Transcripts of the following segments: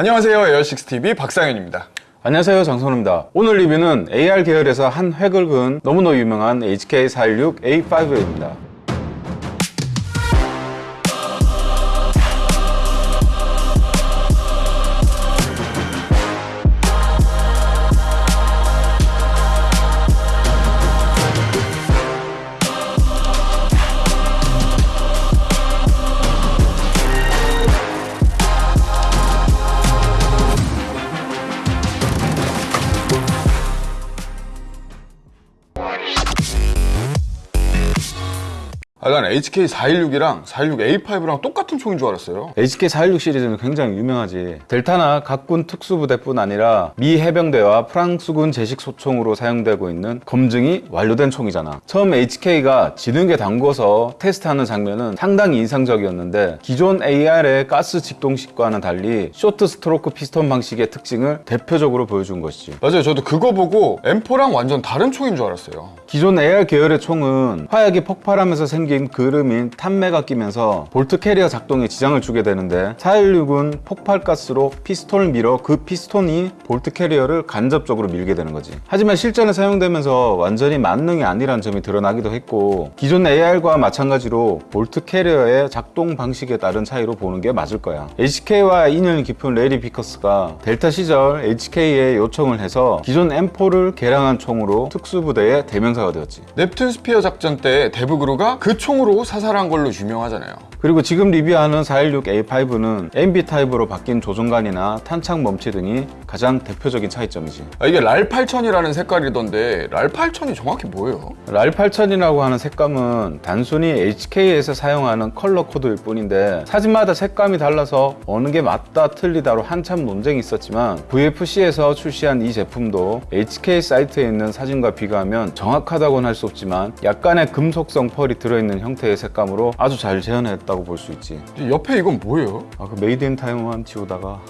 안녕하세요. 에어식스TV 박상현입니다. 안녕하세요. 장선우입니다. 오늘 리뷰는 AR 계열에서 한 획을 그은 너무나 유명한 HK416A5입니다 아, 난 HK416이랑 416A5랑 똑같은 총인 줄 알았어요. HK416 시리즈는 굉장히 유명하지. 델타나 각군 특수부대뿐 아니라 미 해병대와 프랑스군 제식 소총으로 사용되고 있는 검증이 완료된 총이잖아. 처음 HK가 진흙에 담궈서 테스트하는 장면은 상당히 인상적이었는데 기존 AR의 가스 직동식과는 달리 short stroke 피스톤 방식의 특징을 대표적으로 보여준 것이지. 맞아요. 저도 그거 보고 M4랑 완전 다른 총인 줄 알았어요 기존 AR 계열의 총은 화약이 폭발하면서 생긴 그을음인 탄매가 끼면서 bolt carrier 작동에 지장을 주게 되는데 416은 폭발가스로 피스톤을 밀어 그 피스톤이 bolt carrier를 간접적으로 밀게 되는 거지. 하지만 실전에 사용되면서 완전히 만능이 아니라는 점이 드러나기도 했고 기존 AR과 마찬가지로 bolt carrier의 작동 방식에 따른 차이로 보는 게 맞을 거야. HK와 인연이 깊은 래리 비커스가 델타 시절 HK에 요청을 해서 기존 M4를 개량한 총으로 특수부대의 대명사 가 되었지. 넵튠 스피어 작전 때 데브그루가 그 총으로 사살한 걸로 유명하잖아요. 그리고 지금 리뷰하는 416A5는 ambi 타입으로 바뀐 조종간이나 탄창 멈치 등이 가장 대표적인 차이점이지. 아, 이게 랄8000이라는 색깔이던데 랄8000이 정확히 뭐예요? 랄8000이라고 하는 색감은 단순히 HK에서 사용하는 컬러 코드일 뿐인데 사진마다 색감이 달라서 어느 게 맞다 틀리다로 한참 논쟁이 있었지만 VFC에서 출시한 이 제품도 HK 사이트에 있는 사진과 비교하면 정확 하다고는 할 수 없지만 약간의 금속성 펄이 들어있는 형태의 색감으로 아주 잘 재현했다고 볼 수 있지 옆에 이건 뭐예요? 아, 그 made in Taiwan 지우다가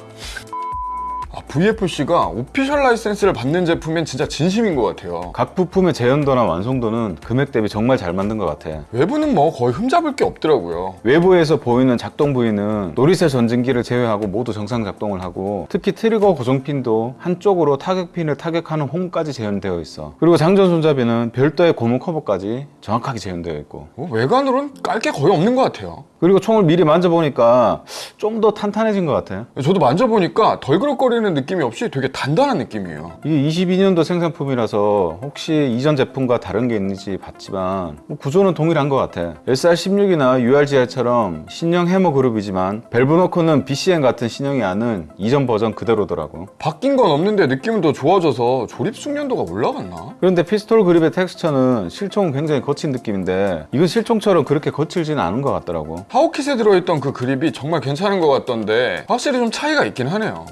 아, VFC가 official 라이센스를 받는 제품엔 진짜 진심인 것 같아요. 각 부품의 재현도나 완성도는 금액 대비 정말 잘 만든 것 같아. 외부는 뭐 거의 흠잡을 게 없더라고요. 외부에서 보이는 작동 부위는 노리쇠 전진기를 제외하고 모두 정상 작동을 하고 특히 트리거 고정핀도 한쪽으로 타격핀을 타격하는 홈까지 재현되어 있어. 그리고 장전 손잡이는 별도의 고무 커버까지 정확하게 재현되어 있고. 어, 외관으로는 깔 게 거의 없는 것 같아요 그리고 총을 미리 만져보니까 좀 더 탄탄해진 것 같아 저도 만져보니까 덜그럭거리는 느낌이 없이 되게 단단한 느낌이에요. 이게 22년도 생산품이라서 혹시 이전 제품과 다른 게 있는지 봤지만 뭐 구조는 동일한 것 같아. SR16이나 URGI처럼 신형 해머 그룹이지만 밸브노코는 BCN 같은 신형이 아닌 이전 버전 그대로더라고. 바뀐 건 없는데 느낌은 더 좋아져서 조립 숙련도가 올라갔나? 그런데 피스톨 그립의 텍스처는 실총은 굉장히 거친 느낌인데 이건 실총처럼 그렇게 거칠지는 않은 것 같더라고 하우킷에 들어있던 그 그립이 정말 괜찮은 것 같던데 확실히 좀 차이가 있긴 하네요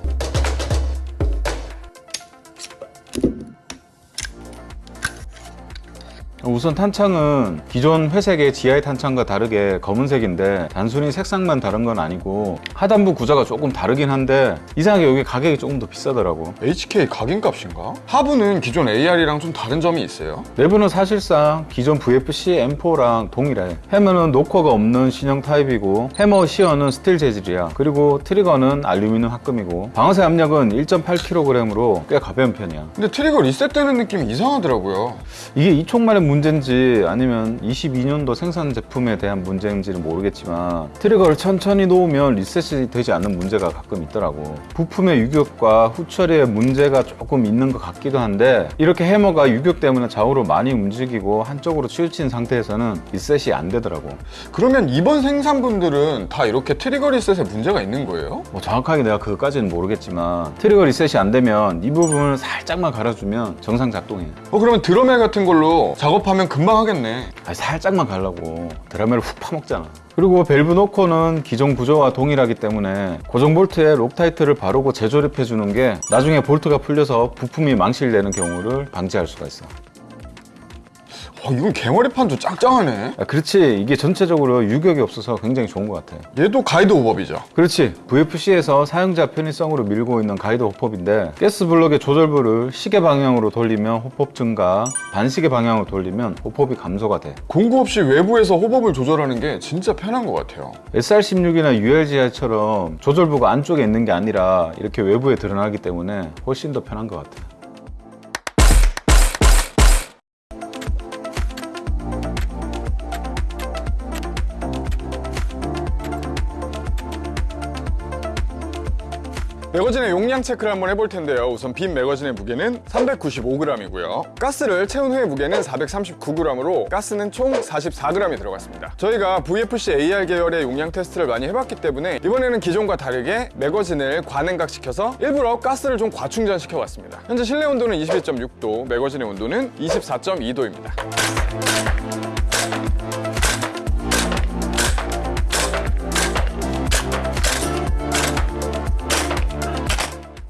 우선 탄창은 기존 회색의 GI 탄창과 다르게 검은색인데 단순히 색상만 다른 건 아니고 하단부 구조가 조금 다르긴 한데 이상하게 여기 가격이 조금 더 비싸더라고. HK 각인값인가? 하부는 기존 AR이랑 좀 다른 점이 있어요? 내부는 사실상 기존 VFC M4랑 동일해. 해머는 노커가 없는 신형 타입이고 해머 sear는 스틸 재질이야. 그리고 트리거는 알루미늄 합금이고 방아쇠 압력은 1.8kg으로 꽤 가벼운 편이야. 근데 트리거 리셋되는 느낌이 이상하더라고요. 이게 이 총만의 문제 인지 아니면 22년도 생산 제품에 대한 문제인지는 모르겠지만 트리거를 천천히 놓으면 리셋이 되지 않는 문제가 가끔 있더라고. 부품의 유격과 후처리에 문제가 조금 있는 것 같기도 한데 이렇게 해머가 유격 때문에 좌우로 많이 움직이고 한쪽으로 치우친 상태에서는 리셋이 안 되더라고. 그러면 이번 생산분들은 다 이렇게 트리거 리셋에 문제가 있는 거예요? 뭐 정확하게 내가 그거까지는 모르겠지만 트리거 리셋이 안 되면 이 부분을 살짝만 갈아주면 정상 작동해 어 그러면 Dremel 같은 걸로 작업 하면 금방 하겠네. 아니, 살짝만 가려고. Dremel을 훅 파먹잖아. 그리고 밸브 knocker는 기존 구조와 동일하기 때문에 고정 볼트에 Loctite를 바르고 재조립해 주는 게 나중에 볼트가 풀려서 부품이 망실되는 경우를 방지할 수가 있어 와, 이건 개머리판도 짱짱하네. 아, 그렇지 이게 전체적으로 유격이 없어서 굉장히 좋은 것 같아 얘도 가이드 hop-up이죠. 그렇지 VFC에서 사용자 편의성으로 밀고 있는 가이드 hop-up인데 가스 블럭의 조절부를 시계 방향으로 돌리면 hop-up 증가 반시계 방향으로 돌리면 호법이 감소가 돼 공구 없이 외부에서 호법을 조절하는 게 진짜 편한 것 같아요. SR16이나 ULGR처럼 조절부가 안쪽에 있는 게 아니라 이렇게 외부에 드러나기 때문에 훨씬 더 편한 것 같아 매거진의 용량 체크를 한번 해볼 텐데요. 우선 빈 매거진의 무게는 395g이고요. 가스를 채운 후의 무게는 439g으로 가스는 총 44g이 들어갔습니다. 저희가 VFC AR 계열의 용량 테스트를 많이 해봤기 때문에 이번에는 기존과 다르게 매거진을 과냉각시켜서 일부러 가스를 좀 과충전시켜봤습니다. 현재 실내 온도는 22.6도, 매거진의 온도는 24.2도입니다.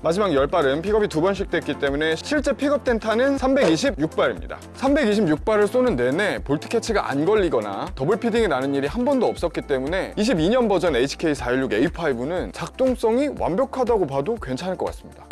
마지막 10발은 픽업이 두 번씩 됐기 때문에 실제 픽업된 탄은 326발입니다. 326발을 쏘는 내내 볼트 캐치가 안 걸리거나 더블 feeding이 나는 일이 한 번도 없었기 때문에 22년 버전 HK416A5는 작동성이 완벽하다고 봐도 괜찮을 것 같습니다.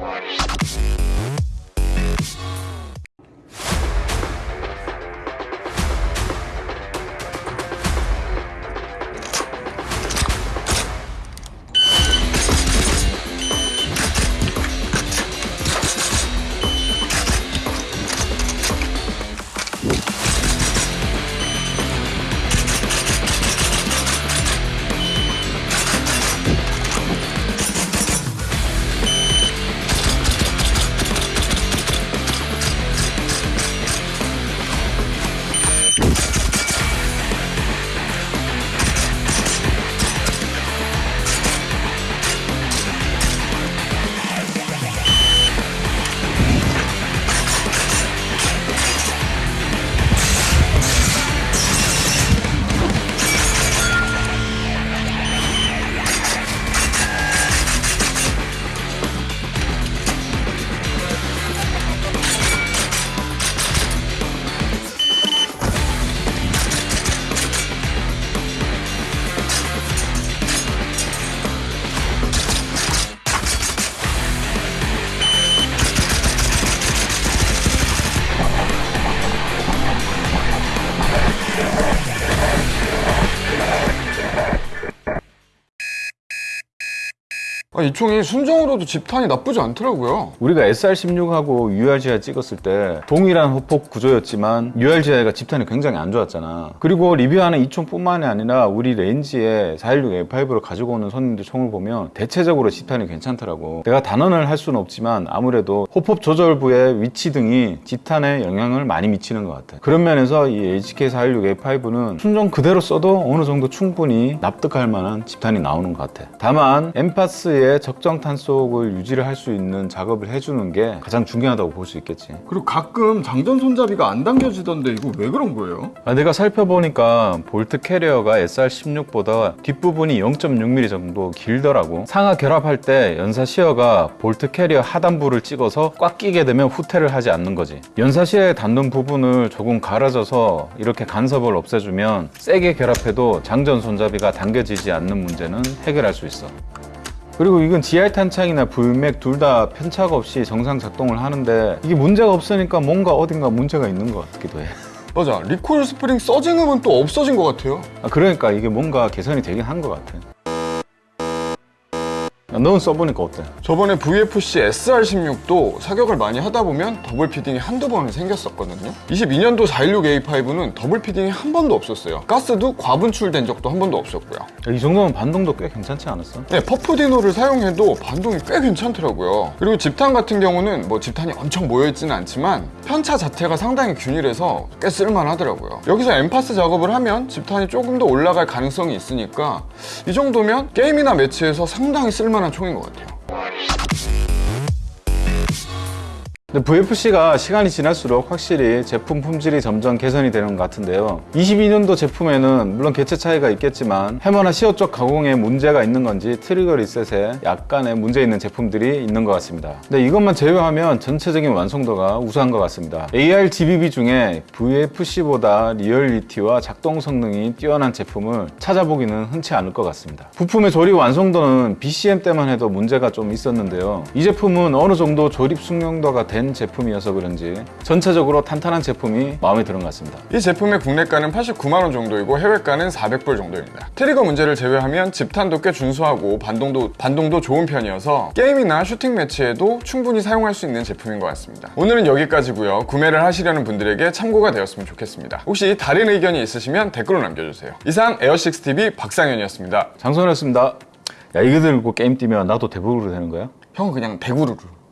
아, 이 총이 순정으로도 집탄이 나쁘지 않더라고요. 우리가 SR16하고 URGI 찍었을 때 동일한 hop-up 구조였지만 URGI가 집탄이 굉장히 안 좋았잖아. 그리고 리뷰하는 이 총뿐만이 아니라 우리 range에 416A5를 가지고 오는 손님들 총을 보면 대체적으로 집탄이 괜찮더라고. 내가 단언을 할 수는 없지만 아무래도 hop-up 조절부의 위치 등이 집탄에 영향을 많이 미치는 것 같아. 그런 면에서 이 HK416A5는 순정 그대로 써도 어느 정도 충분히 납득할 만한 집탄이 나오는 것 같아. 다만 NPAS의 적정 탄속을 유지를 할 수 있는 작업을 해주는 게 가장 중요하다고 볼 수 있겠지. 그리고 가끔 장전 손잡이가 안 당겨지던데 이거 왜 그런 거예요? 아, 내가 살펴보니까 볼트 캐리어가 SR16보다 뒷부분이 0.6mm 정도 길더라고. 상하 결합할 때 연사 sear가 볼트 캐리어 하단부를 찍어서 꽉 끼게 되면 후퇴를 하지 않는 거지. 연사 sear에 닿는 부분을 조금 갈아줘서 이렇게 간섭을 없애주면 세게 결합해도 장전 손잡이가 당겨지지 않는 문제는 해결할 수 있어. 그리고 이건 GR 탄창이나 VMAG 둘 다 편차가 없이 정상 작동을 하는데 이게 문제가 없으니까 뭔가 어딘가 문제가 있는 것 같기도 해. 맞아. recoil 스프링 surging음은 또 없어진 것 같아요. 아, 그러니까 이게 뭔가 개선이 되긴 한 것 같아. 야, 넌 써보니까 어때? 저번에 VFC SR16도 사격을 많이 하다 보면 더블 feeding이 한두 번은 생겼었거든요. 22년도 416A5는 더블 feeding이 한 번도 없었어요. 가스도 과분출된 적도 한 번도 없었고요. 야, 이 정도면 반동도 꽤 괜찮지 않았어? 네, Puff Dino를 사용해도 반동이 꽤 괜찮더라고요. 그리고 집탄 같은 경우는 뭐 집탄이 엄청 모여있지는 않지만 편차 자체가 상당히 균일해서 꽤 쓸만하더라고요. 여기서 NPAS 작업을 하면 집탄이 조금 더 올라갈 가능성이 있으니까 이 정도면 게임이나 매치에서 상당히 쓸만한 총인 것 같아요. VFC가 시간이 지날수록 확실히 제품 품질이 점점 개선이 되는 것 같은데요. 22년도 제품에는 물론 개체 차이가 있겠지만 해머나 sear 쪽 가공에 문제가 있는 건지 트리거 리셋에 약간의 문제 있는 제품들이 있는 것 같습니다. 근데 이것만 제외하면 전체적인 완성도가 우수한 것 같습니다. AR GBB 중에 VFC보다 리얼리티와 작동 성능이 뛰어난 제품을 찾아보기는 흔치 않을 것 같습니다. 부품의 조립 완성도는 BCM 때만 해도 문제가 좀 있었는데요. 이 제품은 어느 정도 조립 숙련도가 된 제품이어서 그런지 전체적으로 탄탄한 제품이 마음에 드는 것 같습니다. 이 제품의 국내가는 89만 원 정도이고 해외가는 400불 정도입니다. 트리거 문제를 제외하면 집탄도 꽤 준수하고 반동도 반동도 좋은 편이어서 게임이나 슈팅 매치에도 충분히 사용할 수 있는 제품인 것 같습니다. 오늘은 여기까지고요. 구매를 하시려는 분들에게 참고가 되었으면 좋겠습니다. 혹시 다른 의견이 있으시면 댓글로 남겨주세요. 이상 에어식스 TV 박상현이었습니다. 장선이었습니다. 야 이거 들고 게임 뛰면 나도 DEVGRU 되는 거야? 형은 그냥 대구르르.